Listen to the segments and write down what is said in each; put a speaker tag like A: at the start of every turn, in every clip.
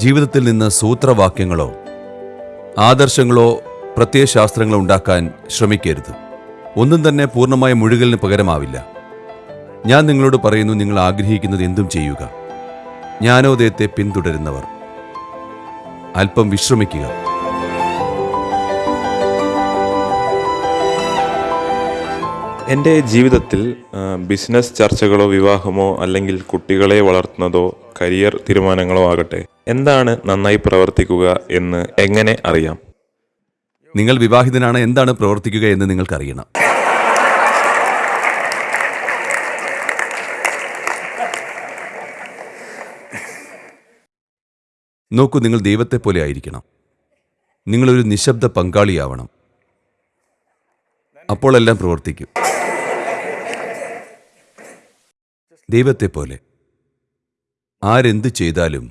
A: ജീവിതത്തിൽ നിന്ന് സൂത്രവാക്യങ്ങളോ ആദർശങ്ങളോ പ്രത്യയശാസ്ത്രങ്ങളോ ഉണ്ടാക്കാൻ ശ്രമിക്കരുത്. ഒന്നും തന്നെ പൂർണമായ മുഴുകലിന് പകരമാവില്ല. ഞാൻ നിങ്ങളോട് പറയുന്നു നിങ്ങൾ ആഗ്രഹിക്കുന്നത് എന്തും ചെയ്യുക. ജ്ഞാനോദയത്തെ പിന്തുടരുന്നവർ. അല്പം വിശ്രമിക്കുക.
B: എന്റെ ജീവിതത്തിൽ ബിസിനസ് ചർച്ചകളോ വിവാഹമോ അല്ലെങ്കിൽ കുട്ടികളെ വളർത്തുന്നതോ കരിയർ തീരുമാനങ്ങളോ ആകട്ടെ എന്താണ് നന്നായി പ്രവർത്തിക്കുക എന്ന് എങ്ങനെ അറിയാം?
A: നിങ്ങൾ വിവാഹിതനാണ് എന്താണ് പ്രവർത്തിക്കുക എന്ന് നിങ്ങൾക്കറിയണം. നോക്കൂ നിങ്ങൾ ദൈവത്തെ പോലെ ആയിരിക്കണം. നിങ്ങളൊരു നിശബ്ദ പങ്കാളിയാവണം. അപ്പോഴെല്ലാം പ്രവർത്തിക്കും. ദൈവത്തെ പോലെ ആരെന്ത് ചെയ്താലും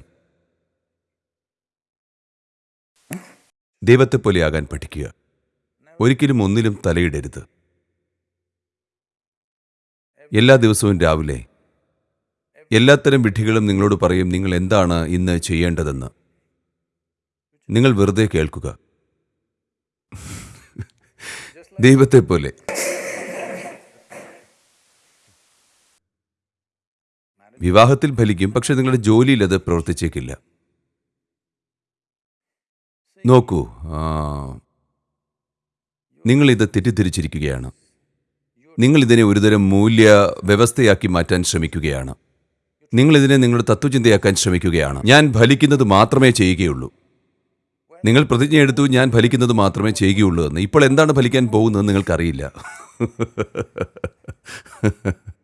A: ദൈവത്തെ ആകാൻ പഠിക്കുക. ഒരിക്കലും ഒന്നിലും തലയിടരുത്. എല്ലാ ദിവസവും രാവിലെ എല്ലാത്തരം വിഡ്ഢികളും നിങ്ങളോട് പറയും നിങ്ങൾ എന്താണ് ഇന്ന് ചെയ്യേണ്ടതെന്ന്? നിങ്ങൾ വെറുതെ കേൾക്കുക. ദൈവത്തെ പോലെ വിവാഹത്തിൽ ഫലിക്കും പക്ഷെ നിങ്ങളുടെ ജോലിയിൽ അത് പ്രവർത്തിച്ചേക്കില്ല. നോക്കൂ നിങ്ങളിത് തെറ്റിദ്ധരിച്ചിരിക്കുകയാണ്. നിങ്ങൾ ഇതിനെ ഒരുതരം മൂല്യ വ്യവസ്ഥയാക്കി മാറ്റാൻ ശ്രമിക്കുകയാണ്. നിങ്ങൾ ഇതിനെ നിങ്ങളുടെ തത്വചിന്തയാക്കാൻ ശ്രമിക്കുകയാണ്. ഞാൻ ഫലിക്കുന്നത് മാത്രമേ ചെയ്യുകയുള്ളൂ. നിങ്ങൾ പ്രതിജ്ഞ എടുത്തു ഞാൻ ഫലിക്കുന്നത് മാത്രമേ ചെയ്യുകയുള്ളൂ എന്ന്. ഇപ്പോൾ എന്താണ് ഫലിക്കാൻ പോകുന്നത് നിങ്ങൾക്കറിയില്ല.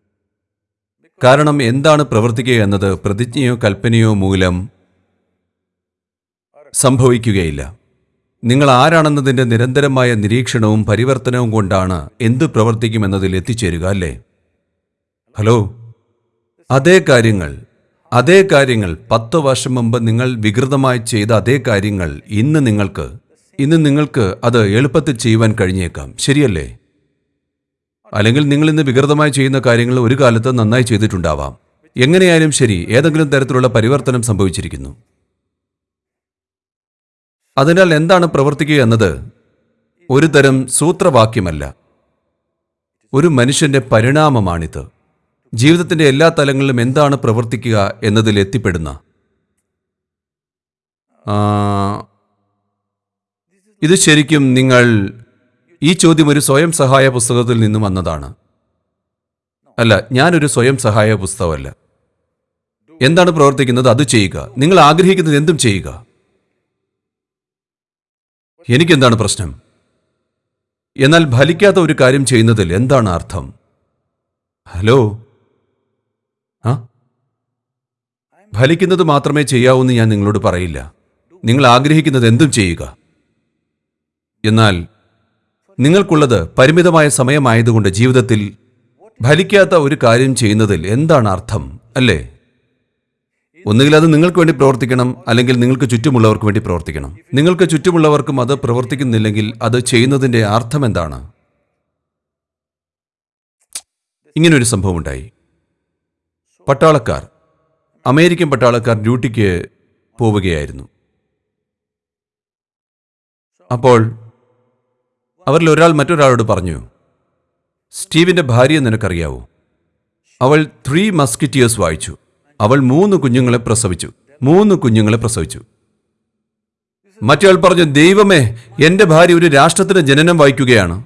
A: കാരണം എന്താണ് പ്രവർത്തിക്കുക എന്നത് പ്രതിജ്ഞയോ കൽപ്പനയോ മൂലം സംഭവിക്കുകയില്ല. നിങ്ങൾ ആരാണെന്നതിന്റെ നിരന്തരമായ നിരീക്ഷണവും പരിവർത്തനവും കൊണ്ടാണ് എന്ത് പ്രവർത്തിക്കുമെന്നതിൽ എത്തിച്ചേരുക അല്ലേ? ഹലോ? അതേ കാര്യങ്ങൾ അതേ കാര്യങ്ങൾ പത്ത് വർഷം മുമ്പ് നിങ്ങൾ വികൃതമായി ചെയ്ത അതേ കാര്യങ്ങൾ ഇന്ന് നിങ്ങൾക്ക് ഇന്ന് നിങ്ങൾക്ക് അത് എളുപ്പത്തിൽ ചെയ്യുവാൻ കഴിഞ്ഞേക്കാം. ശരിയല്ലേ? അല്ലെങ്കിൽ നിങ്ങൾ ഇന്ന് വികൃതമായി ചെയ്യുന്ന കാര്യങ്ങൾ ഒരു കാലത്ത് നന്നായി ചെയ്തിട്ടുണ്ടാവാം. എങ്ങനെയായാലും ശരി ഏതെങ്കിലും തരത്തിലുള്ള പരിവർത്തനം സംഭവിച്ചിരിക്കുന്നു. അതിനാൽ എന്താണ് പ്രവർത്തിക്കുക എന്നത് ഒരു തരം സൂത്രവാക്യമല്ല. ഒരു മനുഷ്യന്റെ പരിണാമമാണിത്. ജീവിതത്തിന്റെ എല്ലാ തലങ്ങളിലും എന്താണ് പ്രവർത്തിക്കുക എന്നതിൽ എത്തിപ്പെടുന്ന. ഇത് ശരിക്കും നിങ്ങൾ ഈ ചോദ്യം ഒരു സ്വയം സഹായ പുസ്തകത്തിൽ നിന്നും വന്നതാണ്. അല്ല ഞാനൊരു സ്വയം സഹായ പുസ്തകമല്ല. എന്താണ് പ്രവർത്തിക്കുന്നത്? അത് ചെയ്യുക. നിങ്ങൾ ആഗ്രഹിക്കുന്നത് എന്തും ചെയ്യുക. എനിക്കെന്താണ് പ്രശ്നം? എന്നാൽ ഫലിക്കാത്ത ഒരു കാര്യം ചെയ്യുന്നതിൽ എന്താണ് അർത്ഥം? ഹലോ? ആ? ഫലിക്കുന്നത് മാത്രമേ ചെയ്യാവൂ എന്ന് ഞാൻ നിങ്ങളോട് പറയില്ല. നിങ്ങൾ ആഗ്രഹിക്കുന്നത് എന്തും ചെയ്യുക. എന്നാൽ നിങ്ങൾക്കുള്ളത് പരിമിതമായ സമയമായതുകൊണ്ട് ജീവിതത്തിൽ ഫലിക്കാത്ത ഒരു കാര്യം ചെയ്യുന്നതിൽ എന്താണ് അർത്ഥം അല്ലേ? ഒന്നുകിൽ അത് നിങ്ങൾക്ക് വേണ്ടി പ്രവർത്തിക്കണം അല്ലെങ്കിൽ നിങ്ങൾക്ക് ചുറ്റുമുള്ളവർക്ക് വേണ്ടി പ്രവർത്തിക്കണം. നിങ്ങൾക്ക് ചുറ്റുമുള്ളവർക്കും അത് പ്രവർത്തിക്കുന്നില്ലെങ്കിൽ അത് ചെയ്യുന്നതിന്റെ അർത്ഥം എന്താണ്? ഇങ്ങനൊരു സംഭവം ഉണ്ടായി പട്ടാളക്കാർ അമേരിക്കൻ പട്ടാളക്കാർ ഡ്യൂട്ടിക്ക് പോവുകയായിരുന്നു. അപ്പോൾ അവരിൽ ഒരാൾ മറ്റൊരാളോട് പറഞ്ഞു സ്റ്റീവിന്റെ ഭാര്യ നിനക്കറിയാവോ? അവൾ ത്രീ മസ്കിറ്റിയേഴ്സ് വായിച്ചു. അവൾ മൂന്ന് കുഞ്ഞുങ്ങളെ പ്രസവിച്ചു. മൂന്ന് കുഞ്ഞുങ്ങളെ പ്രസവിച്ചു. മറ്റയാൾ പറഞ്ഞു ദൈവമേ എന്റെ ഭാര്യ ഒരു രാഷ്ട്രത്തിന്റെ ജനനം വായിക്കുകയാണ്.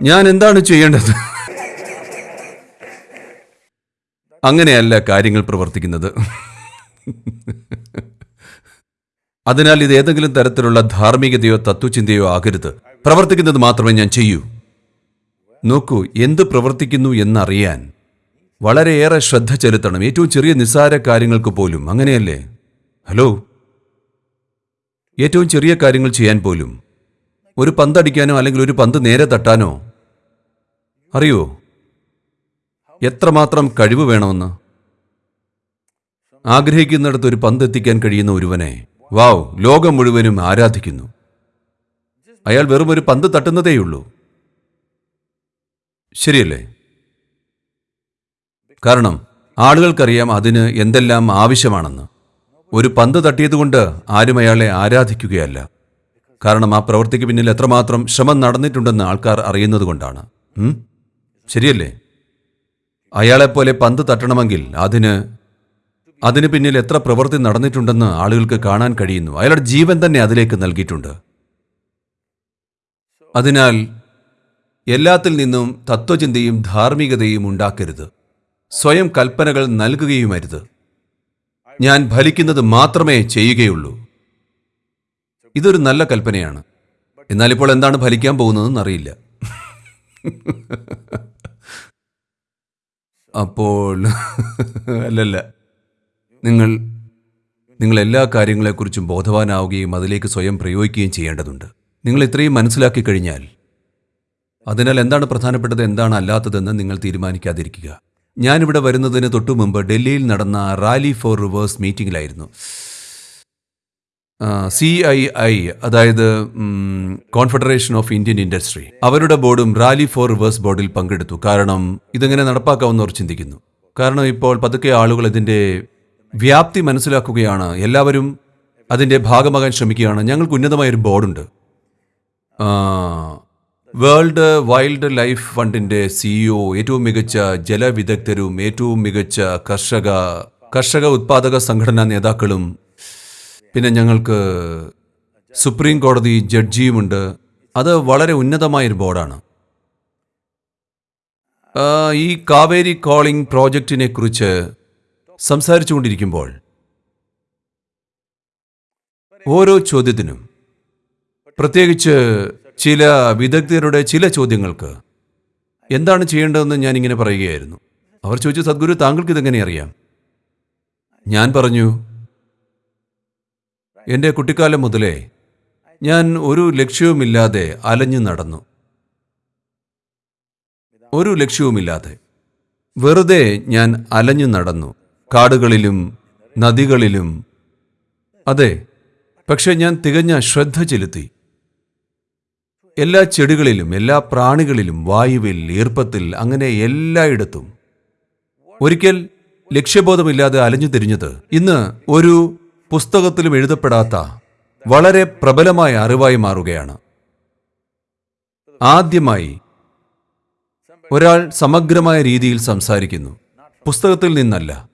A: ഞാൻ എന്താണ് ചെയ്യേണ്ടത്? അങ്ങനെയല്ല കാര്യങ്ങൾ പ്രവർത്തിക്കുന്നത്. അതിനാൽ ഇത് ഏതെങ്കിലും തരത്തിലുള്ള ധാർമ്മികതയോ തത്വചിന്തയോ ആകരുത്. പ്രവർത്തിക്കുന്നത് മാത്രമേ ഞാൻ ചെയ്യൂ. നോക്കൂ എന്ത് പ്രവർത്തിക്കുന്നു എന്നറിയാൻ വളരെയേറെ ശ്രദ്ധ ചെലുത്തണം. ഏറ്റവും ചെറിയ നിസ്സാര കാര്യങ്ങൾക്ക് പോലും. അങ്ങനെയല്ലേ? ഹലോ? ഏറ്റവും ചെറിയ കാര്യങ്ങൾ ചെയ്യാൻ പോലും. ഒരു പന്തടിക്കാനോ അല്ലെങ്കിൽ ഒരു പന്ത് നേരെ തട്ടാനോ? അറിയോ? എത്രമാത്രം കഴിവ് വേണമെന്ന്? ആഗ്രഹിക്കുന്നിടത്ത് ഒരു പന്ത് എത്തിക്കാൻ കഴിയുന്ന ഒരുവനെ വാവ് ലോകം മുഴുവനും ആരാധിക്കുന്നു. അയാൾ വെറും ഒരു പന്ത് തട്ടുന്നതേയുള്ളൂ. ശരിയല്ലേ? കാരണം ആളുകൾക്കറിയാം അതിന് എന്തെല്ലാം ആവശ്യമാണെന്ന്. ഒരു പന്ത് തട്ടിയതുകൊണ്ട് ആരും അയാളെ ആരാധിക്കുകയല്ല. കാരണം ആ പ്രവൃത്തിക്ക് പിന്നിൽ എത്രമാത്രം ശ്രമം നടന്നിട്ടുണ്ടെന്ന് ആൾക്കാർ അറിയുന്നത് കൊണ്ടാണ്? ശരിയല്ലേ? അയാളെപ്പോലെ പന്ത് തട്ടണമെങ്കിൽ അതിന് അതിന് പിന്നിൽ എത്ര പ്രവൃത്തി നടന്നിട്ടുണ്ടെന്ന് ആളുകൾക്ക് കാണാൻ കഴിയുന്നു. അയാളുടെ ജീവൻ തന്നെ അതിലേക്ക് നൽകിയിട്ടുണ്ട്. അതിനാൽ എല്ലാത്തിൽ നിന്നും തത്വചിന്തയും ധാർമ്മികതയും ഉണ്ടാക്കരുത്. സ്വയം കൽപ്പനകൾ നൽകുകയുമരുത്. ഞാൻ ഫലിക്കുന്നത് മാത്രമേ ചെയ്യുകയുള്ളൂ. ഇതൊരു നല്ല കൽപ്പനയാണ്. എന്നാൽ ഇപ്പോൾ എന്താണ് ഫലിക്കാൻ പോകുന്നതെന്ന് അറിയില്ല. അപ്പോൾ അല്ലല്ല. നിങ്ങൾ നിങ്ങൾ എല്ലാ കാര്യങ്ങളെക്കുറിച്ചും ബോധവാനാവുകയും അതിലേക്ക് സ്വയം പ്രയോഗിക്കുകയും ചെയ്യേണ്ടതുണ്ട്. നിങ്ങൾ ഇത്രയും മനസ്സിലാക്കി കഴിഞ്ഞാൽ അതിനാൽ എന്താണ് പ്രധാനപ്പെട്ടത് എന്താണ് അല്ലാത്തതെന്ന് നിങ്ങൾ തീരുമാനിക്കാതിരിക്കുക. ഞാനിവിടെ വരുന്നതിന് തൊട്ടു മുമ്പ് ഡൽഹിയിൽ നടന്ന റാലി ഫോർ റിവേഴ്സ് മീറ്റിംഗിലായിരുന്നു. സി ഐ ഐ അതായത് കോൺഫെഡറേഷൻ ഓഫ് ഇന്ത്യൻ ഇൻഡസ്ട്രി അവരുടെ ബോർഡും റാലി ഫോർ റിവേഴ്സ് ബോർഡിൽ പങ്കെടുത്തു. കാരണം ഇതെങ്ങനെ അവർ ചിന്തിക്കുന്നു. കാരണം ഇപ്പോൾ പതുക്കെ ആളുകൾ ഇതിന്റെ വ്യാപ്തി മനസ്സിലാക്കുകയാണ്. എല്ലാവരും അതിന്റെ ഭാഗമാകാൻ ശ്രമിക്കുകയാണ്. ഞങ്ങൾക്ക് ഉന്നതമായ ഒരു ബോർഡുണ്ട് വേൾഡ് വൈൽഡ് ലൈഫ് ഫണ്ടിന്റെ സിഇഒ ഏറ്റവും മികച്ച ജലവിദഗ്ധരും ഏറ്റവും മികച്ച കർഷക കർഷക ഉത്പാദക സംഘടനാ നേതാക്കളും പിന്നെ ഞങ്ങൾക്ക് സുപ്രീം കോടതി ജഡ്ജിയുമുണ്ട്. അത് വളരെ ഉന്നതമായൊരു ബോർഡാണ്. ഈ കാവേരി കോളിംഗ് പ്രോജക്റ്റിനെ കുറിച്ച് സംസാരിച്ചുകൊണ്ടിരിക്കുമ്പോൾ ഓരോ ചോദ്യത്തിനും പ്രത്യേകിച്ച് ചില വിദഗ്ധരുടെ ചില ചോദ്യങ്ങൾക്ക് എന്താണ് ചെയ്യേണ്ടതെന്ന് ഞാൻ ഇങ്ങനെ പറയുകയായിരുന്നു. അവർ ചോദിച്ചു സദ്ഗുരു താങ്കൾക്ക് ഇതെങ്ങനെ അറിയാം? ഞാൻ പറഞ്ഞു എന്റെ കുട്ടിക്കാലം മുതലേ ഞാൻ ഒരു ലക്ഷ്യവുമില്ലാതെ അലഞ്ഞു നടന്നു. ഒരു ലക്ഷ്യവുമില്ലാതെ വെറുതെ ഞാൻ അലഞ്ഞു നടന്നു. കാടുകളിലും നദികളിലും. അതെ പക്ഷേ ഞാൻ തികഞ്ഞ ശ്രദ്ധ ചെലുത്തി. എല്ലാ ചെടികളിലും എല്ലാ പ്രാണികളിലും വായുവിൽ ഈർപ്പത്തിൽ അങ്ങനെ എല്ലായിടത്തും. ഒരിക്കൽ ലക്ഷ്യബോധമില്ലാതെ അലഞ്ഞു തിരിഞ്ഞത് ഇന്ന് ഒരു പുസ്തകത്തിലും എഴുതപ്പെടാത്ത വളരെ പ്രബലമായ അറിവായി മാറുകയാണ്. ആദ്യമായി ഒരാൾ സമഗ്രമായ രീതിയിൽ സംസാരിക്കുന്നു. പുസ്തകത്തിൽ നിന്നല്ല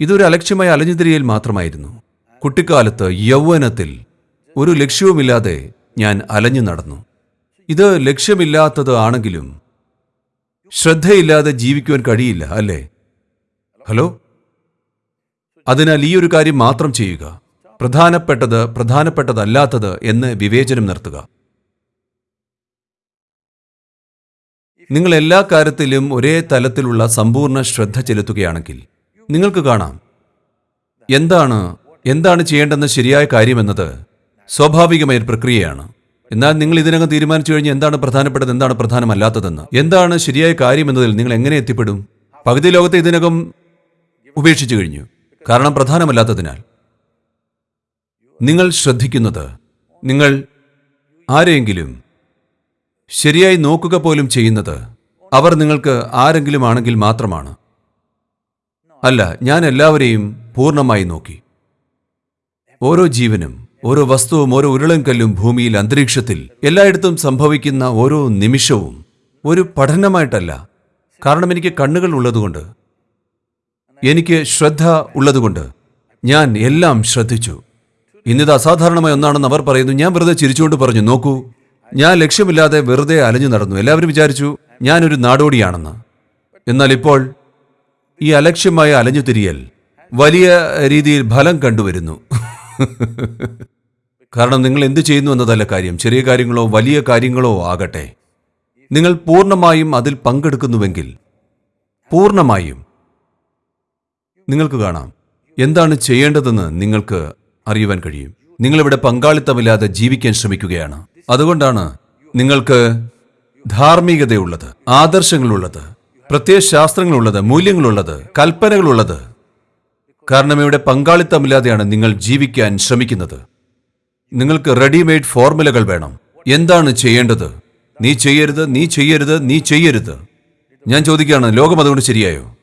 A: ഇതൊരു അലക്ഷ്യമായ അലഞ്ഞുതിരിയൽ മാത്രമായിരുന്നു. കുട്ടിക്കാലത്ത് യൗവനത്തിൽ ഒരു ലക്ഷ്യവുമില്ലാതെ ഞാൻ അലഞ്ഞു നടന്നു. ഇത് ലക്ഷ്യമില്ലാത്തത് ആണെങ്കിലും ശ്രദ്ധയില്ലാതെ ജീവിക്കുവാൻ കഴിയില്ല അല്ലേ? ഹലോ? അതിനാൽ ഈ ഒരു കാര്യം മാത്രം ചെയ്യുക. പ്രധാനപ്പെട്ടത് പ്രധാനപ്പെട്ടതല്ലാത്തത് എന്ന് വിവേചനം നിർത്തുക. നിങ്ങൾ എല്ലാ കാര്യത്തിലും ഒരേ തലത്തിലുള്ള സമ്പൂർണ ശ്രദ്ധ ചെലുത്തുകയാണെങ്കിൽ നിങ്ങൾക്ക് കാണാം. എന്താണ് എന്താണ് ചെയ്യേണ്ടെന്ന ശരിയായ കാര്യമെന്നത് സ്വാഭാവികമായ ഒരു പ്രക്രിയയാണ്. എന്നാൽ നിങ്ങൾ ഇതിനകം തീരുമാനിച്ചു കഴിഞ്ഞാൽ എന്താണ് പ്രധാനപ്പെട്ടത് എന്താണ് പ്രധാനമല്ലാത്തതെന്ന്. എന്താണ് ശരിയായ കാര്യമെന്നതിൽ നിങ്ങൾ എങ്ങനെ എത്തിപ്പെടും? പകുതി ലോകത്തെ ഇതിനകം ഉപേക്ഷിച്ചു കഴിഞ്ഞു. കാരണം പ്രധാനമല്ലാത്തതിനാൽ. നിങ്ങൾ ശ്രദ്ധിക്കുന്നത് നിങ്ങൾ ആരെയെങ്കിലും ശരിയായി നോക്കുക പോലും ചെയ്യുന്നത് അവർ നിങ്ങൾക്ക് ആരെങ്കിലും ആണെങ്കിൽ മാത്രമാണ്. അല്ല ഞാൻ എല്ലാവരെയും പൂർണമായി നോക്കി. ഓരോ ജീവനും ഓരോ വസ്തുവും ഓരോ ഉരുളൻകല്ലും ഭൂമിയിൽ അന്തരീക്ഷത്തിൽ എല്ലായിടത്തും സംഭവിക്കുന്ന ഓരോ നിമിഷവും ഒരു പഠനമായിട്ടല്ല. കാരണം എനിക്ക് കണ്ണുകൾ ഉള്ളതുകൊണ്ട് എനിക്ക് ശ്രദ്ധ ഉള്ളതുകൊണ്ട് ഞാൻ എല്ലാം ശ്രദ്ധിച്ചു. ഇന്നിത് അസാധാരണമായ ഒന്നാണെന്ന് അവർ പറയുന്നു. ഞാൻ വെറുതെ ചിരിച്ചുകൊണ്ട് പറഞ്ഞു നോക്കൂ ഞാൻ ലക്ഷ്യമില്ലാതെ വെറുതെ അലഞ്ഞു നടന്നു. എല്ലാവരും വിചാരിച്ചു ഞാനൊരു നാടോടിയാണെന്ന്. എന്നാൽ ഇപ്പോൾ ഈ അലക്ഷ്യമായ അലഞ്ഞുതിരിയൽ വലിയ രീതിയിൽ ഫലം കണ്ടുവരുന്നു. കാരണം നിങ്ങൾ എന്ത് ചെയ്യുന്നു എന്നതല്ല കാര്യം. ചെറിയ കാര്യങ്ങളോ വലിയ കാര്യങ്ങളോ ആകട്ടെ. നിങ്ങൾ പൂർണമായും അതിൽ പങ്കെടുക്കുന്നുവെങ്കിൽ പൂർണമായും നിങ്ങൾക്ക് കാണാം. എന്താണ് ചെയ്യേണ്ടതെന്ന് നിങ്ങൾക്ക് അറിയുവാൻ കഴിയും. നിങ്ങളിവിടെ പങ്കാളിത്തമില്ലാതെ ജീവിക്കാൻ ശ്രമിക്കുകയാണ്. അതുകൊണ്ടാണ് നിങ്ങൾക്ക് ധാർമ്മികതയുള്ളത് ആദർശങ്ങളുള്ളത്. പ്രത്യയശാസ്ത്രങ്ങളുള്ളത് മൂല്യങ്ങളുള്ളത് കൽപ്പനകളുള്ളത്. കാരണം ഇവിടെ പങ്കാളിത്തമില്ലാതെയാണ് നിങ്ങൾ ജീവിക്കാൻ ശ്രമിക്കുന്നത്. നിങ്ങൾക്ക് റെഡിമെയ്ഡ് ഫോർമുലകൾ വേണം. എന്താണ് ചെയ്യേണ്ടത്? നീ ചെയ്യരുത് നീ ചെയ്യരുത് നീ ചെയ്യരുത്. ഞാൻ ചോദിക്കുകയാണ് ലോകം അതുകൊണ്ട് ശരിയായോ?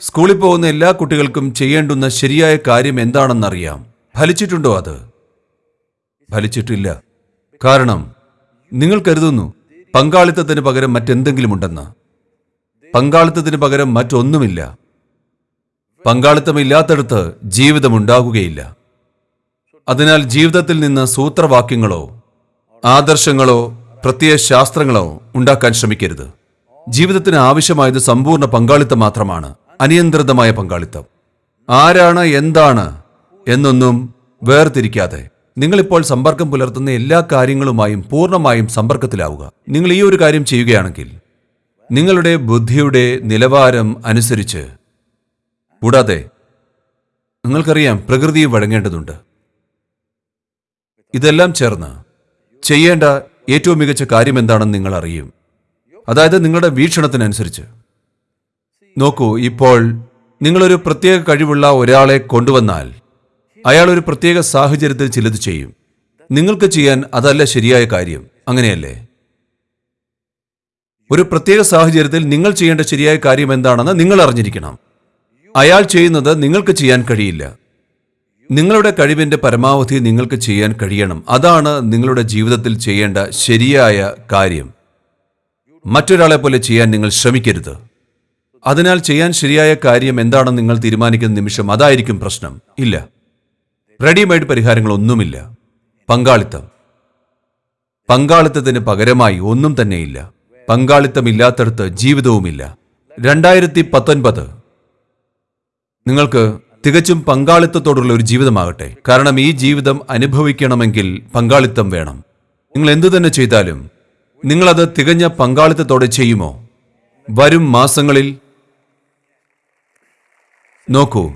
A: സ്കൂളിൽ പോകുന്ന എല്ലാ കുട്ടികൾക്കും ചെയ്യേണ്ടുന്ന ശരിയായ കാര്യം എന്താണെന്നറിയാം. ഫലിച്ചിട്ടുണ്ടോ അത്? ഫലിച്ചിട്ടില്ല. കാരണം നിങ്ങൾ കരുതുന്നു പങ്കാളിത്തത്തിന് പകരം മറ്റെന്തെങ്കിലും ഉണ്ടെന്ന് പങ്കാളിത്തത്തിന് പകരം മറ്റൊന്നുമില്ല. പങ്കാളിത്തമില്ലാത്തടത്ത് ജീവിതമുണ്ടാകുകയില്ല. അതിനാൽ ജീവിതത്തിൽ നിന്ന് സൂത്രവാക്യങ്ങളോ ആദർശങ്ങളോ പ്രത്യയ ശാസ്ത്രങ്ങളോ ഉണ്ടാക്കാൻ ശ്രമിക്കരുത്. ജീവിതത്തിന് ആവശ്യമായത് സമ്പൂർണ പങ്കാളിത്തം മാത്രമാണ്. അനിയന്ത്രിതമായ പങ്കാളിത്തം. ആരാണ് എന്താണ് എന്നൊന്നും വേർതിരിക്കാതെ. നിങ്ങളിപ്പോൾ സമ്പർക്കം പുലർത്തുന്ന എല്ലാ കാര്യങ്ങളുമായും പൂർണമായും സമ്പർക്കത്തിലാവുക. നിങ്ങൾ ഈ ഒരു കാര്യം ചെയ്യുകയാണെങ്കിൽ നിങ്ങളുടെ ബുദ്ധിയുടെ നിലവാരം അനുസരിച്ച് കൂടാതെ നിങ്ങൾക്കറിയാം പ്രകൃതിയും വഴങ്ങേണ്ടതുണ്ട്. ഇതെല്ലാം ചേർന്ന് ചെയ്യേണ്ട ഏറ്റവും മികച്ച കാര്യം എന്താണെന്ന് നിങ്ങൾ അറിയും. അതായത് നിങ്ങളുടെ വീക്ഷണത്തിനനുസരിച്ച്. നോക്കൂ ഇപ്പോൾ നിങ്ങളൊരു പ്രത്യേക കഴിവുള്ള ഒരാളെ കൊണ്ടുവന്നാൽ അയാൾ ഒരു പ്രത്യേക സാഹചര്യത്തിൽ ചിലത് ചെയ്യും. നിങ്ങൾക്ക് ചെയ്യാൻ അതല്ല ശരിയായ കാര്യം. അങ്ങനെയല്ലേ? ഒരു പ്രത്യേക സാഹചര്യത്തിൽ നിങ്ങൾ ചെയ്യേണ്ട ശരിയായ കാര്യം എന്താണെന്ന് നിങ്ങൾ അറിഞ്ഞിരിക്കണം. അയാൾ ചെയ്യുന്നത് നിങ്ങൾക്ക് ചെയ്യാൻ കഴിയില്ല. നിങ്ങളുടെ കഴിവിന്റെ പരമാവധി നിങ്ങൾക്ക് ചെയ്യാൻ കഴിയണം. അതാണ് നിങ്ങളുടെ ജീവിതത്തിൽ ചെയ്യേണ്ട ശരിയായ കാര്യം. മറ്റൊരാളെ പോലെ ചെയ്യാൻ നിങ്ങൾ ശ്രമിക്കരുത്. അതിനാൽ ചെയ്യാൻ ശരിയായ കാര്യം എന്താണെന്ന് നിങ്ങൾ തീരുമാനിക്കുന്ന നിമിഷം അതായിരിക്കും പ്രശ്നം. ഇല്ല. റെഡിമെയ്ഡ് പരിഹാരങ്ങളൊന്നുമില്ല. പങ്കാളിത്തം. പങ്കാളിത്തത്തിന് പകരമായി ഒന്നും തന്നെയില്ല. പങ്കാളിത്തമില്ലാത്തടത്ത് ജീവിതവുമില്ല. രണ്ടായിരത്തി പത്തൊൻപത് നിങ്ങൾക്ക് തികച്ചും പങ്കാളിത്തത്തോടുള്ള ഒരു ജീവിതമാകട്ടെ. കാരണം ഈ ജീവിതം അനുഭവിക്കണമെങ്കിൽ പങ്കാളിത്തം വേണം. നിങ്ങൾ എന്തു തന്നെ ചെയ്താലും നിങ്ങളത് തികഞ്ഞ പങ്കാളിത്തത്തോടെ ചെയ്യുമോ? വരും മാസങ്ങളിൽ നോക്കൂ.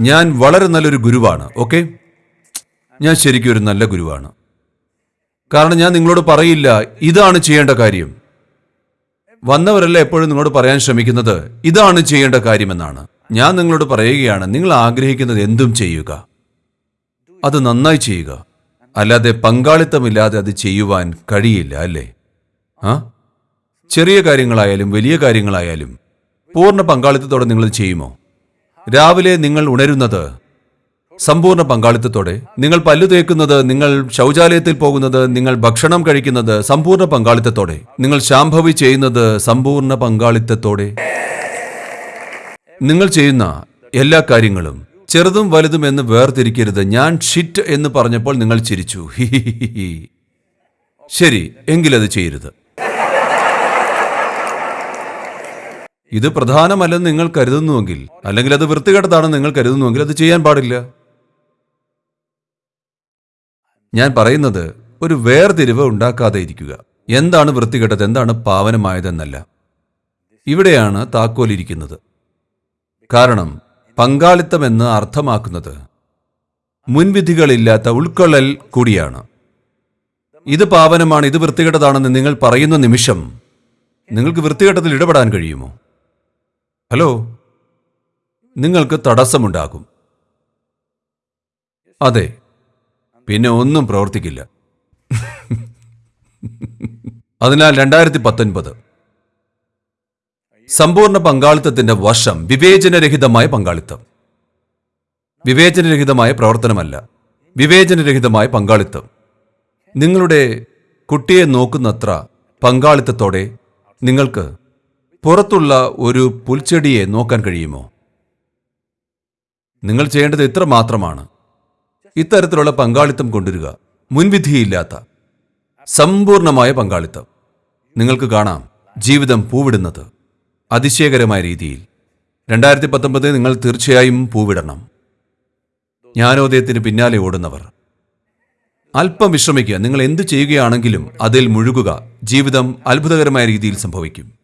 A: ഞാൻ വളരെ നല്ലൊരു ഗുരുവാണ് ഓക്കെ? ഞാൻ ശരിക്കും ഒരു നല്ല ഗുരുവാണ്. കാരണം ഞാൻ നിങ്ങളോട് പറയില്ല ഇതാണ് ചെയ്യേണ്ട കാര്യം. വന്നവരല്ല എപ്പോഴും നിങ്ങളോട് പറയാൻ ശ്രമിക്കുന്നത് ഇതാണ് ചെയ്യേണ്ട കാര്യമെന്നാണ്. ഞാൻ നിങ്ങളോട് പറയുകയാണ് നിങ്ങൾ ആഗ്രഹിക്കുന്നത് എന്തും ചെയ്യുക. അത് നന്നായി ചെയ്യുക. അല്ലാതെ പങ്കാളിത്തമില്ലാതെ അത് ചെയ്യുവാൻ കഴിയില്ല അല്ലേ? ആ? ചെറിയ കാര്യങ്ങളായാലും വലിയ കാര്യങ്ങളായാലും പൂർണ പങ്കാളിത്തത്തോടെ നിങ്ങൾ ചെയ്യുമോ? രാവിലെ നിങ്ങൾ ഉണരുന്നത് സമ്പൂർണ പങ്കാളിത്തത്തോടെ. നിങ്ങൾ പല്ലു തേക്കുന്നത് നിങ്ങൾ ശൗചാലയത്തിൽ പോകുന്നത് നിങ്ങൾ ഭക്ഷണം കഴിക്കുന്നത് സമ്പൂർണ പങ്കാളിത്തത്തോടെ. നിങ്ങൾ ശാംഭവി ചെയ്യുന്നത് സമ്പൂർണ പങ്കാളിത്തത്തോടെ. നിങ്ങൾ ചെയ്യുന്ന എല്ലാ കാര്യങ്ങളും ചെറുതും വലുതും എന്ന് വേർതിരിക്കരുത്. ഞാൻ ഷിറ്റ് എന്ന് പറഞ്ഞപ്പോൾ നിങ്ങൾ ചിരിച്ചു. ശരി എങ്കിലത് ചെയ്യരുത്. ഇത് പ്രധാനമല്ലെന്ന് നിങ്ങൾ കരുതുന്നുവെങ്കിൽ അല്ലെങ്കിൽ അത് വൃത്തികെട്ടതാണെന്ന് നിങ്ങൾ കരുതുന്നുവെങ്കിൽ അത് ചെയ്യാൻ പാടില്ല. ഞാൻ പറയുന്നത് ഒരു വേർതിരിവ് ഉണ്ടാക്കാതെ ഇരിക്കുക എന്താണ് വൃത്തികെട്ടത് എന്താണ് പാവനമായതെന്നല്ല. ഇവിടെയാണ് താക്കോലിരിക്കുന്നത് കാരണം പങ്കാളിത്തം എന്ന് അർത്ഥമാക്കുന്നത് മുൻവിധികളില്ലാത്ത ഉൾക്കൊള്ളൽ കൂടിയാണ്. ഇത് പാവനമാണ് ഇത് വൃത്തികെട്ടതാണെന്ന് നിങ്ങൾ പറയുന്ന നിമിഷം നിങ്ങൾക്ക് വൃത്തികെട്ടത്തിൽ ഇടപെടാൻ കഴിയുമോ? ഹലോ. നിങ്ങൾക്ക് തടസ്സമുണ്ടാകും. അതെ പിന്നെ ഒന്നും പ്രവർത്തിക്കില്ല. അതിനാൽ രണ്ടായിരത്തി പത്തൊൻപത് സമ്പൂർണ പങ്കാളിത്തത്തിന്റെ വർഷം വിവേചനരഹിതമായ പങ്കാളിത്തം. വിവേചനരഹിതമായ പ്രവർത്തനമല്ല വിവേചനരഹിതമായ പങ്കാളിത്തം. നിങ്ങളുടെ കുട്ടിയെ നോക്കുന്നത്ര പങ്കാളിത്തത്തോടെ നിങ്ങൾക്ക് പുറത്തുള്ള ഒരു പുൽച്ചെടിയെ നോക്കാൻ കഴിയുമോ? നിങ്ങൾ ചെയ്യേണ്ടത് ഇത്ര മാത്രമാണ്. ഇത്തരത്തിലുള്ള പങ്കാളിത്തം കൊണ്ടുവരിക. മുൻവിധിയില്ലാത്ത സമ്പൂർണമായ പങ്കാളിത്തം. നിങ്ങൾക്ക് കാണാം ജീവിതം പൂവിടുന്നത് അതിശയകരമായ രീതിയിൽ. രണ്ടായിരത്തി പത്തൊമ്പത് നിങ്ങൾ തീർച്ചയായും പൂവിടണം. ജ്ഞാനോദയത്തിന് പിന്നാലെ ഓടുന്നവർ. അല്പം വിശ്രമിക്കുക. നിങ്ങൾ എന്ത് ചെയ്യുകയാണെങ്കിലും അതിൽ മുഴുകുക. ജീവിതം അത്ഭുതകരമായ രീതിയിൽ സംഭവിക്കും.